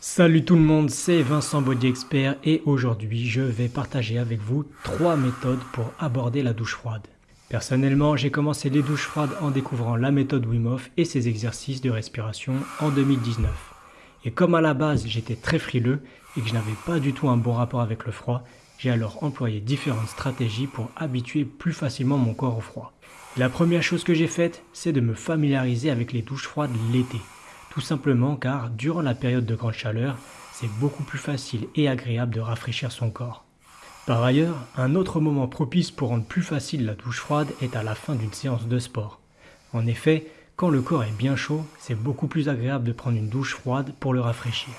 Salut tout le monde, c'est Vincent Body Expert et aujourd'hui je vais partager avec vous trois méthodes pour aborder la douche froide. Personnellement, j'ai commencé les douches froides en découvrant la méthode Wim et ses exercices de respiration en 2019. Et comme à la base j'étais très frileux et que je n'avais pas du tout un bon rapport avec le froid, j'ai alors employé différentes stratégies pour habituer plus facilement mon corps au froid. La première chose que j'ai faite, c'est de me familiariser avec les douches froides l'été. Tout simplement car durant la période de grande chaleur, c'est beaucoup plus facile et agréable de rafraîchir son corps. Par ailleurs, un autre moment propice pour rendre plus facile la douche froide est à la fin d'une séance de sport. En effet, quand le corps est bien chaud, c'est beaucoup plus agréable de prendre une douche froide pour le rafraîchir.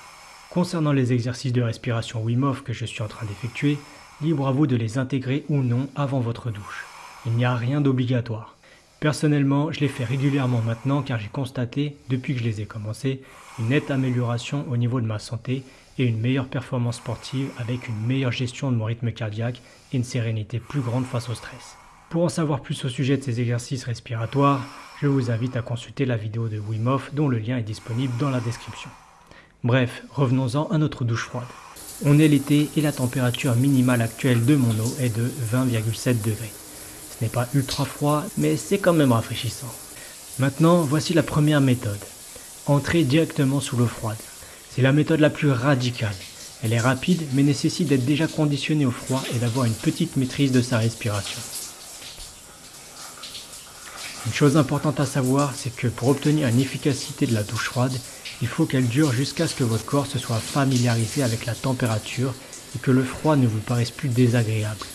Concernant les exercices de respiration Wim que je suis en train d'effectuer, libre à vous de les intégrer ou non avant votre douche. Il n'y a rien d'obligatoire. Personnellement, je les fais régulièrement maintenant car j'ai constaté, depuis que je les ai commencés, une nette amélioration au niveau de ma santé et une meilleure performance sportive avec une meilleure gestion de mon rythme cardiaque et une sérénité plus grande face au stress. Pour en savoir plus au sujet de ces exercices respiratoires, je vous invite à consulter la vidéo de Wim dont le lien est disponible dans la description. Bref, revenons-en à notre douche froide. On est l'été et la température minimale actuelle de mon eau est de 20,7 degrés n'est pas ultra froid, mais c'est quand même rafraîchissant. Maintenant, voici la première méthode. Entrer directement sous l'eau froide. C'est la méthode la plus radicale. Elle est rapide, mais nécessite d'être déjà conditionné au froid et d'avoir une petite maîtrise de sa respiration. Une chose importante à savoir, c'est que pour obtenir une efficacité de la douche froide, il faut qu'elle dure jusqu'à ce que votre corps se soit familiarisé avec la température et que le froid ne vous paraisse plus désagréable.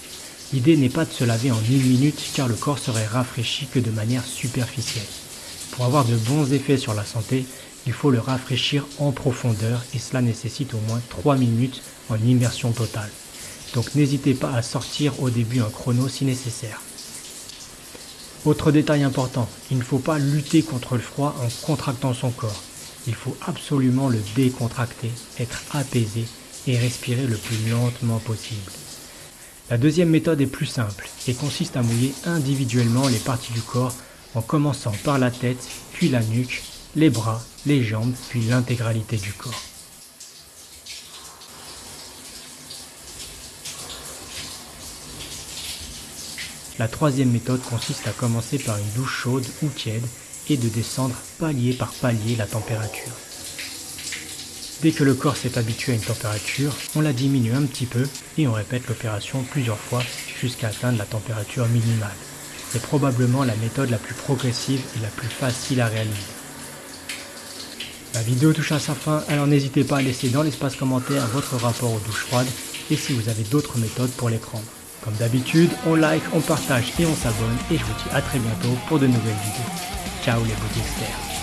L'idée n'est pas de se laver en une minute car le corps serait rafraîchi que de manière superficielle. Pour avoir de bons effets sur la santé, il faut le rafraîchir en profondeur et cela nécessite au moins 3 minutes en immersion totale. Donc n'hésitez pas à sortir au début un chrono si nécessaire. Autre détail important, il ne faut pas lutter contre le froid en contractant son corps. Il faut absolument le décontracter, être apaisé et respirer le plus lentement possible. La deuxième méthode est plus simple et consiste à mouiller individuellement les parties du corps en commençant par la tête, puis la nuque, les bras, les jambes, puis l'intégralité du corps. La troisième méthode consiste à commencer par une douche chaude ou tiède et de descendre palier par palier la température. Dès que le corps s'est habitué à une température, on la diminue un petit peu et on répète l'opération plusieurs fois jusqu'à atteindre la température minimale. C'est probablement la méthode la plus progressive et la plus facile à réaliser. La vidéo touche à sa fin, alors n'hésitez pas à laisser dans l'espace commentaire votre rapport aux douches froides et si vous avez d'autres méthodes pour les prendre. Comme d'habitude, on like, on partage et on s'abonne et je vous dis à très bientôt pour de nouvelles vidéos. Ciao les experts